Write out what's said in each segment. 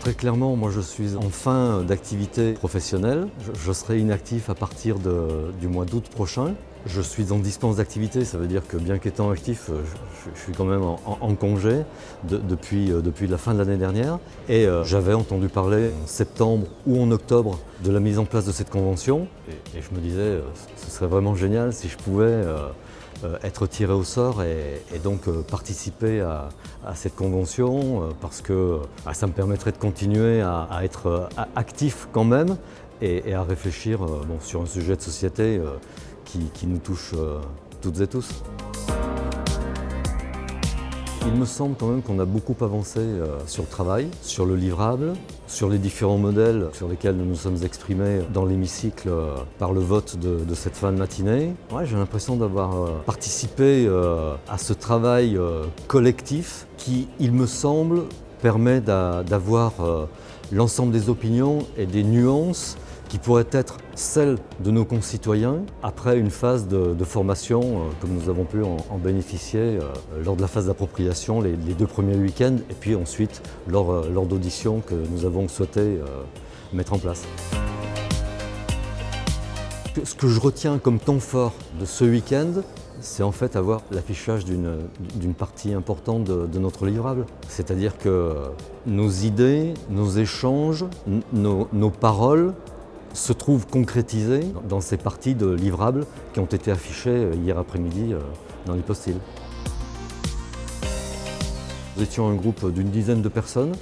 Très clairement, moi je suis en fin d'activité professionnelle. Je, serai inactif à partir du mois d'août prochain. Je suis en dispense d'activité, ça veut dire que bien qu'étant actif, je, je, suis quand même en, congé de, depuis, euh, depuis la fin de l'année dernière. Et euh, j'avais entendu parler en septembre ou en octobre de la mise en place de cette convention. Et, je me disais, euh, ce serait vraiment génial si je pouvais euh, euh, être tiré au sort et, donc euh, participer à, cette convention euh, parce que bah, ça me permettrait de continuer à, être actif quand même et, à réfléchir sur un sujet de société qui, nous touche toutes et tous. Il me semble quand même qu'on a beaucoup avancé euh, sur le travail, sur le livrable, sur les différents modèles sur lesquels nous nous sommes exprimés dans l'hémicycle euh, par le vote de, de, cette fin de matinée. Ouais, J'ai l'impression d'avoir euh, participé à ce travail collectif qui, il me semble, permet d'avoir l'ensemble des opinions et des nuances qui pourraient être celles de nos concitoyens après une phase de, formation, euh, comme nous avons pu en, bénéficier euh, lors de la phase d'appropriation les, deux premiers week-ends et puis ensuite lors, euh, d'auditions que nous avons souhaité mettre en place. Ce que je retiens comme temps fort de ce week-end, c'est en fait avoir l'affichage d'une partie importante de, notre livrable. C'est-à-dire que nos idées, nos échanges, nos paroles se trouvent concrétisées dans ces parties de livrables qui ont été affichées euh, hier après-midi euh, dans l'hypostyle. Nous étions un groupe d'une dizaine de personnes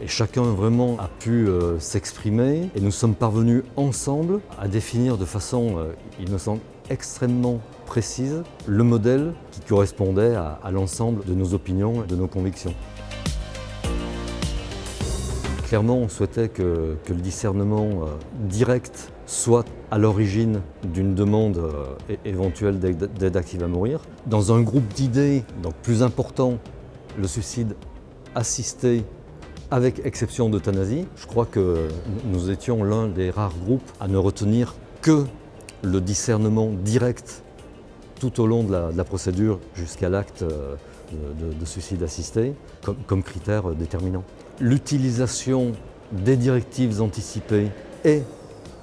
et chacun vraiment a pu euh, s'exprimer et nous sommes parvenus ensemble à définir de façon, il me semble, extrêmement précise le modèle qui correspondait à l'ensemble de nos opinions et de nos convictions. Clairement, on souhaitait que, le discernement euh, direct soit à l'origine d'une demande euh, éventuelle d'aide active à mourir. Dans un groupe d'idées donc plus important, le suicide assisté avec exception d'euthanasie, je crois que nous étions l'un des rares groupes à ne retenir que le discernement direct tout au long de la, procédure jusqu'à l'acte euh, de, de, suicide assisté comme critère déterminant. L'utilisation des directives anticipées et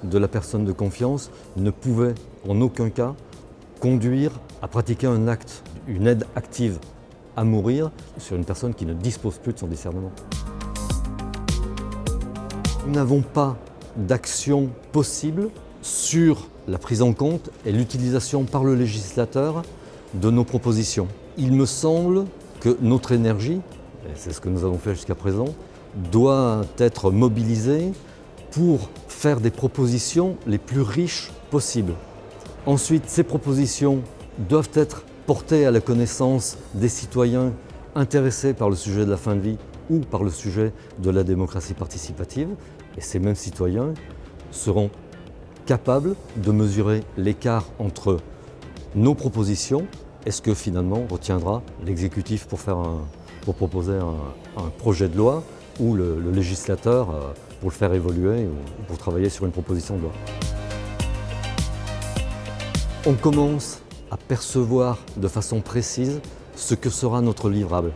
de la personne de confiance ne pouvait en aucun cas conduire à pratiquer un acte, une aide active à mourir sur une personne qui ne dispose plus de son discernement. Nous n'avons pas d'action possible sur la prise en compte et l'utilisation par le législateur de nos propositions. Il me semble que notre énergie, c'est ce que nous avons fait jusqu'à présent, doit être mobilisée pour faire des propositions les plus riches possibles. Ensuite, ces propositions doivent être portées à la connaissance des citoyens intéressés par le sujet de la fin de vie ou par le sujet de la démocratie participative. Et ces mêmes citoyens seront capables de mesurer l'écart entre nos propositions et ce que finalement retiendra l'exécutif pour, pour proposer un, projet de loi ou le, le législateur pour le faire évoluer ou pour travailler sur une proposition de loi. On commence à percevoir de façon précise ce que sera notre livrable.